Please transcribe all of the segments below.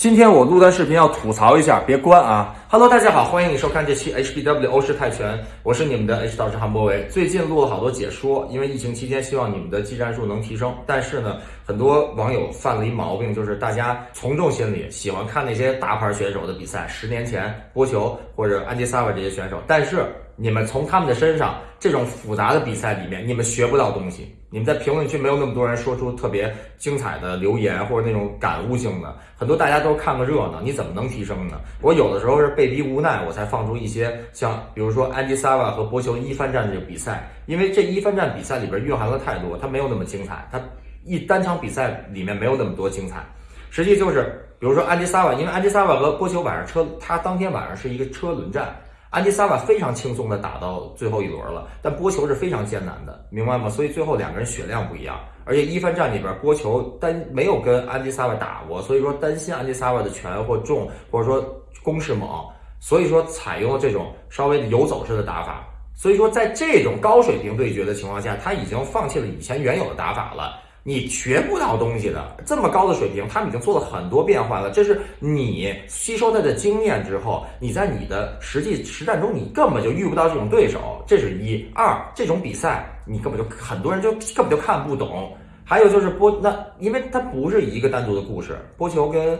今天我录段视频要吐槽一下，别关啊！Hello，大家好，欢迎你收看这期 HBW 欧式泰拳，我是你们的 H 导师韩博维。最近录了好多解说，因为疫情期间，希望你们的技战术能提升。但是呢，很多网友犯了一毛病，就是大家从众心理，喜欢看那些大牌选手的比赛，十年前波球或者安迪萨瓦这些选手，但是。你们从他们的身上这种复杂的比赛里面，你们学不到东西。你们在评论区没有那么多人说出特别精彩的留言或者那种感悟性的，很多大家都看个热闹，你怎么能提升呢？我有的时候是被逼无奈，我才放出一些像比如说安迪萨瓦和波球一番战这个比赛，因为这一番战比赛里边蕴含了太多，它没有那么精彩，它一单场比赛里面没有那么多精彩。实际就是，比如说安迪萨瓦，因为安迪萨瓦和波球晚上车，他当天晚上是一个车轮战。安迪萨瓦非常轻松的打到最后一轮了，但波球是非常艰难的，明白吗？所以最后两个人血量不一样，而且一番战里边波球单没有跟安迪萨瓦打过，所以说担心安迪萨瓦的拳或重或者说攻势猛，所以说采用了这种稍微游走式的打法。所以说在这种高水平对决的情况下，他已经放弃了以前原有的打法了。你学不到东西的，这么高的水平，他们已经做了很多变化了。这是你吸收他的经验之后，你在你的实际实战中，你根本就遇不到这种对手。这是一二，这种比赛你根本就很多人就根本就看不懂。还有就是波，那因为它不是一个单独的故事。波球跟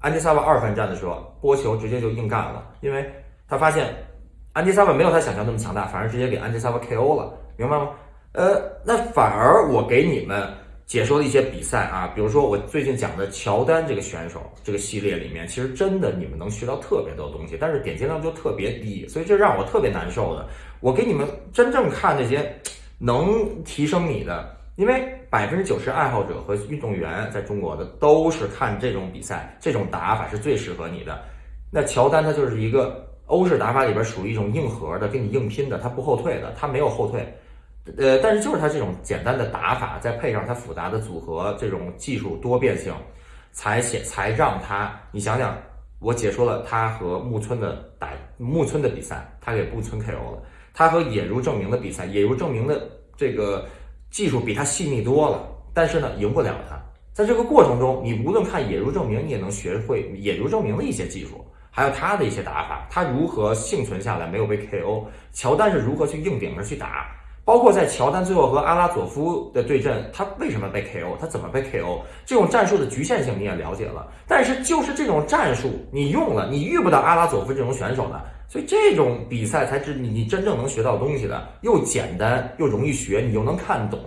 安迪萨瓦二番战的时候，波球直接就硬干了，因为他发现安迪萨瓦没有他想象那么强大，反而直接给安迪萨瓦 KO 了，明白吗？呃，那反而我给你们解说的一些比赛啊，比如说我最近讲的乔丹这个选手这个系列里面，其实真的你们能学到特别多东西，但是点击量就特别低，所以这让我特别难受的。我给你们真正看那些能提升你的，因为百分之九十爱好者和运动员在中国的都是看这种比赛，这种打法是最适合你的。那乔丹他就是一个欧式打法里边属于一种硬核的，跟你硬拼的，他不后退的，他没有后退。呃，但是就是他这种简单的打法，再配上他复杂的组合，这种技术多变性，才显才让他。你想想，我解说了他和木村的打木村的比赛，他给木村 KO 了。他和野如证明的比赛，野如证明的这个技术比他细腻多了，但是呢，赢不了他。在这个过程中，你无论看野如证明，你也能学会野如证明的一些技术，还有他的一些打法，他如何幸存下来，没有被 KO。乔丹是如何去硬顶着去打。包括在乔丹最后和阿拉佐夫的对阵，他为什么被 KO？他怎么被 KO？这种战术的局限性你也了解了，但是就是这种战术你用了，你遇不到阿拉佐夫这种选手的，所以这种比赛才是你你真正能学到东西的，又简单又容易学，你又能看懂。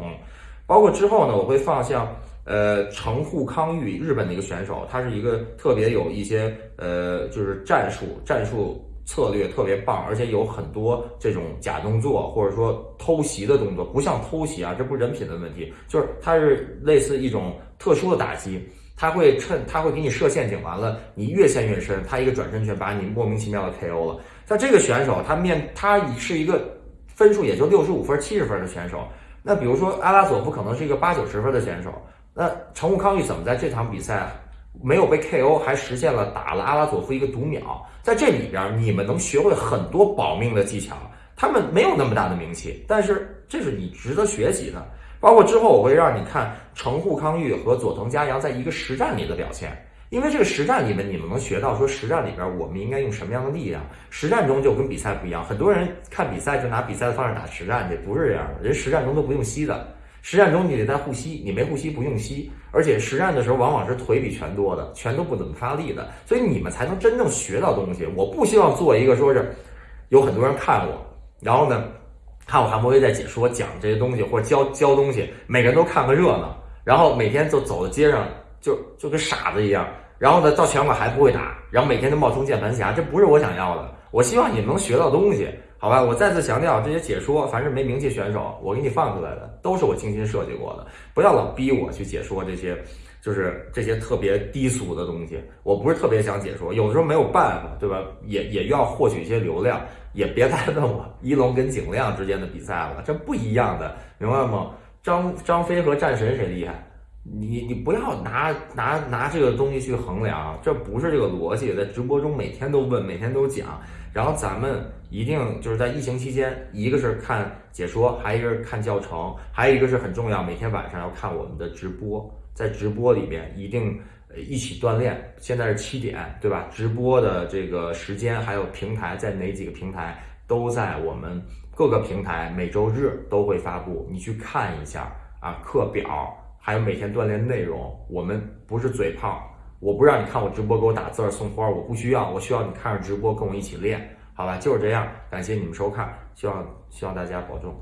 包括之后呢，我会放像呃城户康裕，日本的一个选手，他是一个特别有一些呃就是战术战术。策略特别棒，而且有很多这种假动作，或者说偷袭的动作，不像偷袭啊，这不是人品的问题，就是它是类似一种特殊的打击，他会趁他会给你设陷阱，完了你越陷越深，他一个转身拳把你莫名其妙的 KO 了。像这个选手，他面他是一个分数也就六十五分、七十分的选手，那比如说阿拉佐夫可能是一个八九十分的选手，那成武康利怎么在这场比赛？没有被 KO，还实现了打了阿拉佐夫一个读秒，在这里边你们能学会很多保命的技巧。他们没有那么大的名气，但是这是你值得学习的。包括之后我会让你看城户康裕和佐藤佳阳在一个实战里的表现，因为这个实战里面你们能学到说实战里边我们应该用什么样的力量。实战中就跟比赛不一样，很多人看比赛就拿比赛的方式打实战去，不是这样的，人实战中都不用吸的。实战中你得在护膝，你没护膝不用膝，而且实战的时候往往是腿比拳多的，拳都不怎么发力的，所以你们才能真正学到东西。我不希望做一个说是有很多人看我，然后呢看我韩博威在解说讲这些东西或者教教东西，每个人都看个热闹，然后每天就走在街上就就跟傻子一样，然后呢到拳馆还不会打，然后每天都冒充键盘侠，这不是我想要的。我希望你们能学到东西。好吧，我再次强调，这些解说凡是没名气选手，我给你放出来的都是我精心设计过的，不要老逼我去解说这些，就是这些特别低俗的东西。我不是特别想解说，有的时候没有办法，对吧？也也要获取一些流量，也别再问我一龙跟景亮之间的比赛了，这不一样的，明白吗？张张飞和战神谁厉害？你你不要拿拿拿这个东西去衡量，这不是这个逻辑。在直播中每天都问，每天都讲，然后咱们一定就是在疫情期间，一个是看解说，还一个是看教程，还有一个是很重要，每天晚上要看我们的直播，在直播里边一定一起锻炼。现在是七点，对吧？直播的这个时间还有平台在哪几个平台，都在我们各个平台每周日都会发布，你去看一下啊，课表还有每天锻炼内容。我们不是嘴炮，我不让你看我直播给我打字送花，我不需要，我需要你看着直播跟我一起练，好吧？就是这样，感谢你们收看，希望希望大家保重。